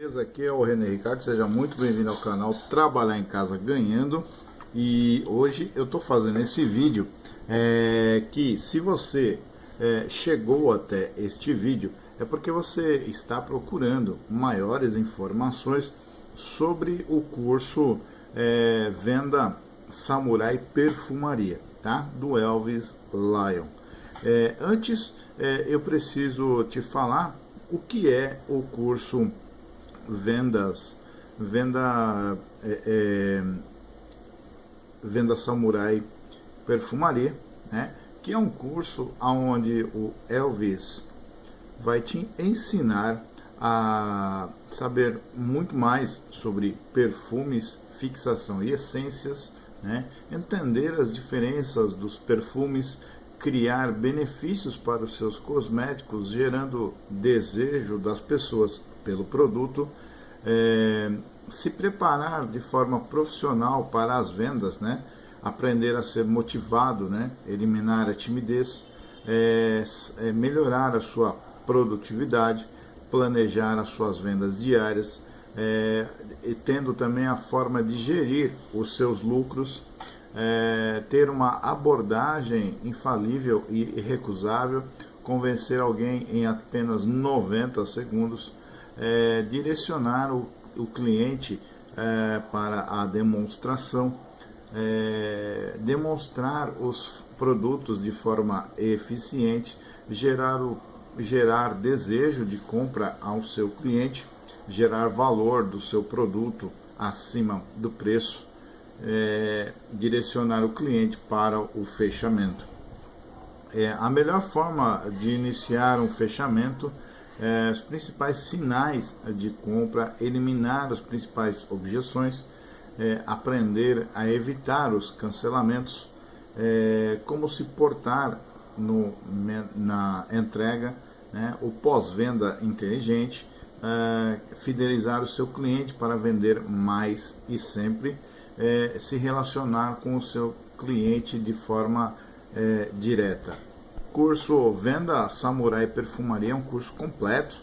Beleza? Aqui é o René Ricardo, seja muito bem-vindo ao canal Trabalhar em Casa Ganhando e hoje eu estou fazendo esse vídeo é, que se você é, chegou até este vídeo é porque você está procurando maiores informações sobre o curso é, Venda Samurai Perfumaria, tá? Do Elvis Lion. É, antes é, eu preciso te falar o que é o curso vendas, venda, é, é, venda samurai perfumaria, né? que é um curso onde o Elvis vai te ensinar a saber muito mais sobre perfumes, fixação e essências, né? entender as diferenças dos perfumes, criar benefícios para os seus cosméticos, gerando desejo das pessoas pelo produto, é, se preparar de forma profissional para as vendas, né? aprender a ser motivado, né? eliminar a timidez, é, é, melhorar a sua produtividade, planejar as suas vendas diárias, é, e tendo também a forma de gerir os seus lucros, é, ter uma abordagem infalível e irrecusável, convencer alguém em apenas 90 segundos, é, direcionar o, o cliente é, para a demonstração, é, demonstrar os produtos de forma eficiente, gerar, o, gerar desejo de compra ao seu cliente, gerar valor do seu produto acima do preço, é, direcionar o cliente para o fechamento. É, a melhor forma de iniciar um fechamento é, os principais sinais de compra, eliminar as principais objeções, é, aprender a evitar os cancelamentos, é, como se portar no, na entrega, né, o pós-venda inteligente, é, fidelizar o seu cliente para vender mais e sempre é, se relacionar com o seu cliente de forma é, direta. Curso Venda Samurai Perfumaria é um curso completo,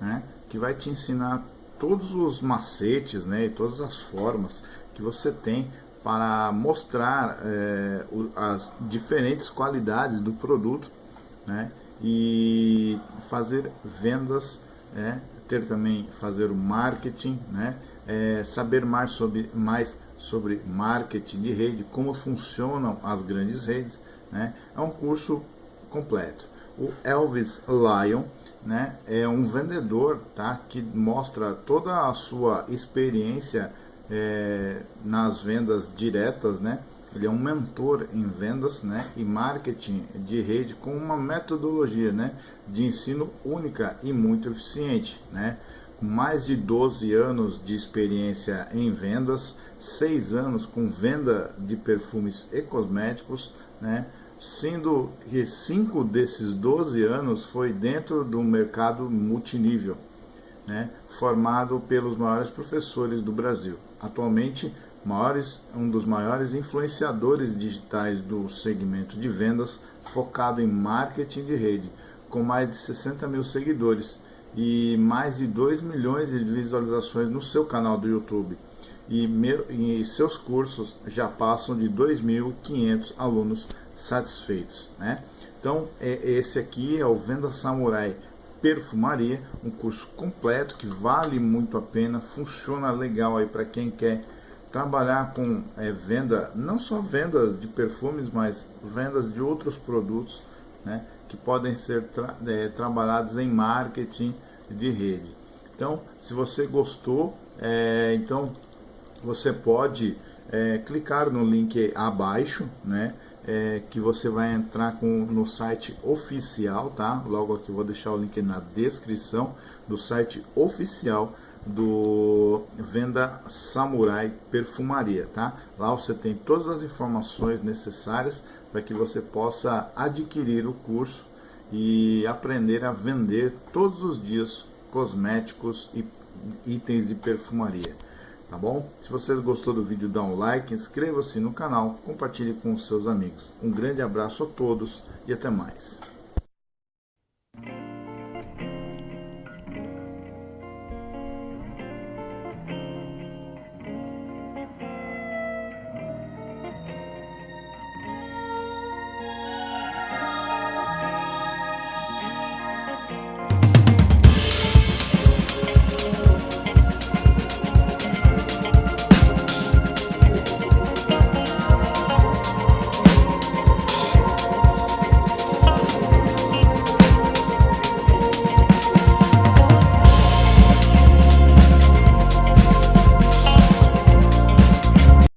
né, que vai te ensinar todos os macetes, né, e todas as formas que você tem para mostrar é, as diferentes qualidades do produto, né, e fazer vendas, é, ter também fazer o marketing, né, é, saber mais sobre mais sobre marketing de rede, como funcionam as grandes redes, né, é um curso completo. O Elvis Lion né, é um vendedor tá, que mostra toda a sua experiência é, nas vendas diretas, né? Ele é um mentor em vendas né, e marketing de rede com uma metodologia né, de ensino única e muito eficiente. Né? Com mais de 12 anos de experiência em vendas, 6 anos com venda de perfumes e cosméticos, né? sendo que cinco desses 12 anos foi dentro do mercado multinível, né, formado pelos maiores professores do Brasil. Atualmente, maiores, um dos maiores influenciadores digitais do segmento de vendas, focado em marketing de rede, com mais de 60 mil seguidores e mais de 2 milhões de visualizações no seu canal do YouTube. E, e seus cursos já passam de 2.500 alunos satisfeitos. Né? Então, é, esse aqui é o Venda Samurai Perfumaria, um curso completo que vale muito a pena, funciona legal aí para quem quer trabalhar com é, venda, não só vendas de perfumes, mas vendas de outros produtos, né, que podem ser tra é, trabalhados em marketing de rede. Então, se você gostou, é, então você pode é, clicar no link abaixo, né, é, que você vai entrar com, no site oficial, tá? Logo aqui vou deixar o link na descrição do site oficial do Venda Samurai Perfumaria, tá? Lá você tem todas as informações necessárias para que você possa adquirir o curso e aprender a vender todos os dias cosméticos e itens de perfumaria tá bom? Se você gostou do vídeo, dá um like, inscreva-se no canal, compartilhe com os seus amigos. Um grande abraço a todos e até mais.